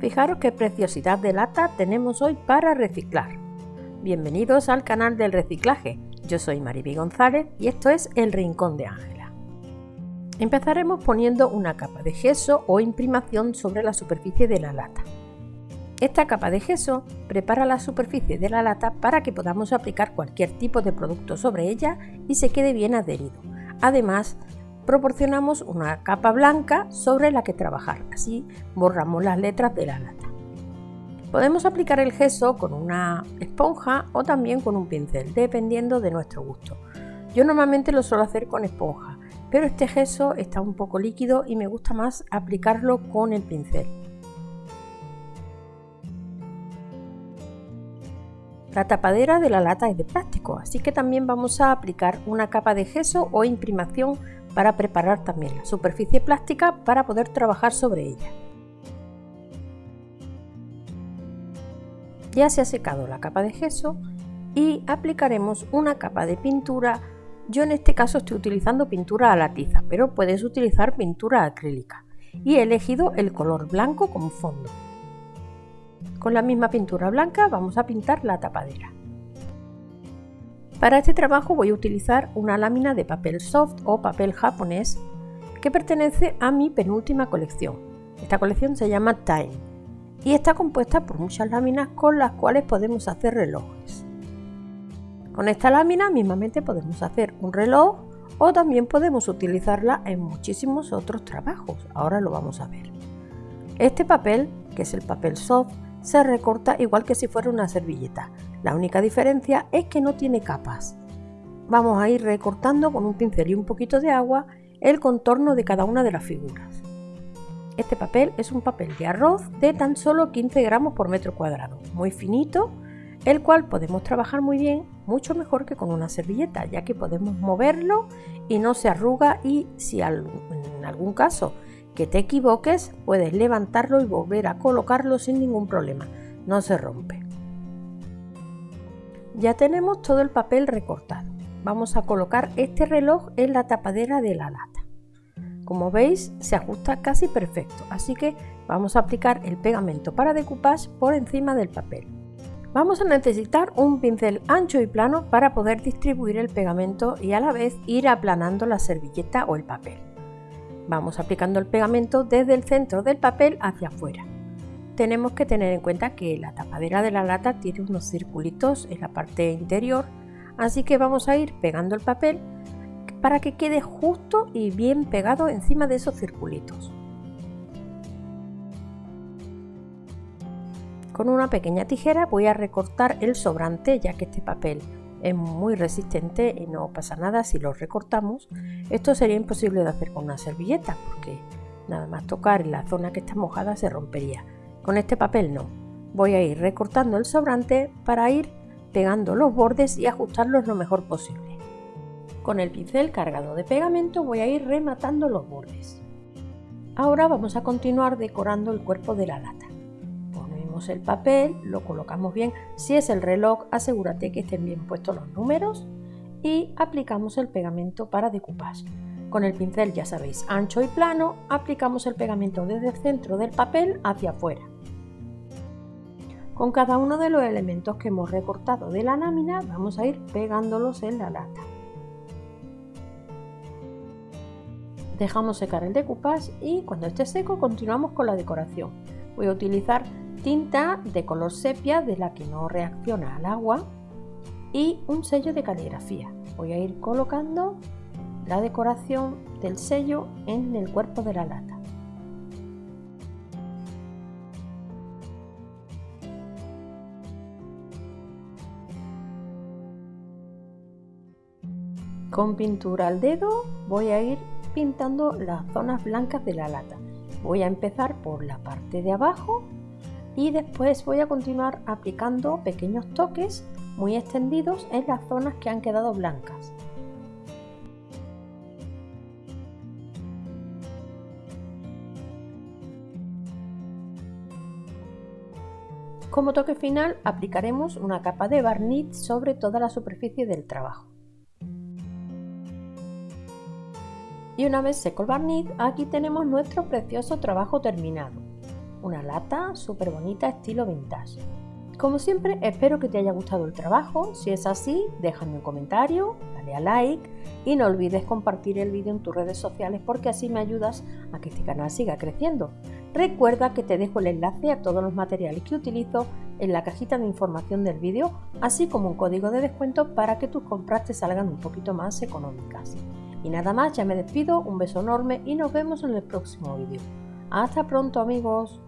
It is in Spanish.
Fijaros qué preciosidad de lata tenemos hoy para reciclar. Bienvenidos al canal del reciclaje. Yo soy Mariby González y esto es El Rincón de Ángela. Empezaremos poniendo una capa de gesso o imprimación sobre la superficie de la lata. Esta capa de gesso prepara la superficie de la lata para que podamos aplicar cualquier tipo de producto sobre ella y se quede bien adherido. Además, proporcionamos una capa blanca sobre la que trabajar, así borramos las letras de la lata. Podemos aplicar el gesso con una esponja o también con un pincel, dependiendo de nuestro gusto. Yo normalmente lo suelo hacer con esponja, pero este gesso está un poco líquido y me gusta más aplicarlo con el pincel. La tapadera de la lata es de plástico, así que también vamos a aplicar una capa de gesso o imprimación para preparar también la superficie plástica para poder trabajar sobre ella. Ya se ha secado la capa de gesso y aplicaremos una capa de pintura. Yo en este caso estoy utilizando pintura a la tiza, pero puedes utilizar pintura acrílica y he elegido el color blanco como fondo. Con la misma pintura blanca vamos a pintar la tapadera. Para este trabajo voy a utilizar una lámina de papel soft o papel japonés que pertenece a mi penúltima colección. Esta colección se llama Time y está compuesta por muchas láminas con las cuales podemos hacer relojes. Con esta lámina mismamente podemos hacer un reloj o también podemos utilizarla en muchísimos otros trabajos. Ahora lo vamos a ver. Este papel, que es el papel soft, se recorta igual que si fuera una servilleta. La única diferencia es que no tiene capas. Vamos a ir recortando con un pincel y un poquito de agua el contorno de cada una de las figuras. Este papel es un papel de arroz de tan solo 15 gramos por metro cuadrado, muy finito, el cual podemos trabajar muy bien, mucho mejor que con una servilleta, ya que podemos moverlo y no se arruga y si en algún caso que te equivoques, puedes levantarlo y volver a colocarlo sin ningún problema, no se rompe. Ya tenemos todo el papel recortado. Vamos a colocar este reloj en la tapadera de la lata. Como veis, se ajusta casi perfecto, así que vamos a aplicar el pegamento para decoupage por encima del papel. Vamos a necesitar un pincel ancho y plano para poder distribuir el pegamento y a la vez ir aplanando la servilleta o el papel. Vamos aplicando el pegamento desde el centro del papel hacia afuera. Tenemos que tener en cuenta que la tapadera de la lata tiene unos circulitos en la parte interior, así que vamos a ir pegando el papel para que quede justo y bien pegado encima de esos circulitos. Con una pequeña tijera voy a recortar el sobrante ya que este papel es muy resistente y no pasa nada si lo recortamos. Esto sería imposible de hacer con una servilleta porque nada más tocar en la zona que está mojada se rompería. Con este papel no. Voy a ir recortando el sobrante para ir pegando los bordes y ajustarlos lo mejor posible. Con el pincel cargado de pegamento voy a ir rematando los bordes. Ahora vamos a continuar decorando el cuerpo de la lata el papel, lo colocamos bien. Si es el reloj, asegúrate que estén bien puestos los números y aplicamos el pegamento para decoupage. Con el pincel, ya sabéis, ancho y plano, aplicamos el pegamento desde el centro del papel hacia afuera. Con cada uno de los elementos que hemos recortado de la lámina, vamos a ir pegándolos en la lata. Dejamos secar el decoupage y cuando esté seco continuamos con la decoración. Voy a utilizar tinta de color sepia de la que no reacciona al agua y un sello de caligrafía. Voy a ir colocando la decoración del sello en el cuerpo de la lata. Con pintura al dedo voy a ir pintando las zonas blancas de la lata. Voy a empezar por la parte de abajo y después voy a continuar aplicando pequeños toques muy extendidos en las zonas que han quedado blancas. Como toque final aplicaremos una capa de barniz sobre toda la superficie del trabajo. Y una vez seco el barniz, aquí tenemos nuestro precioso trabajo terminado. una lata súper bonita estilo vintage. Como siempre, espero que te haya gustado el trabajo. Si es así, déjame un comentario, dale a like y no olvides compartir el vídeo en tus redes sociales porque así me ayudas a que este canal siga creciendo. Recuerda que te dejo el enlace a todos los materiales que utilizo en la cajita de información del vídeo, así como un código de descuento para que tus compras te salgan un poquito más económicas. Y nada más, ya me despido, un beso enorme y nos vemos en el próximo vídeo. Hasta pronto amigos.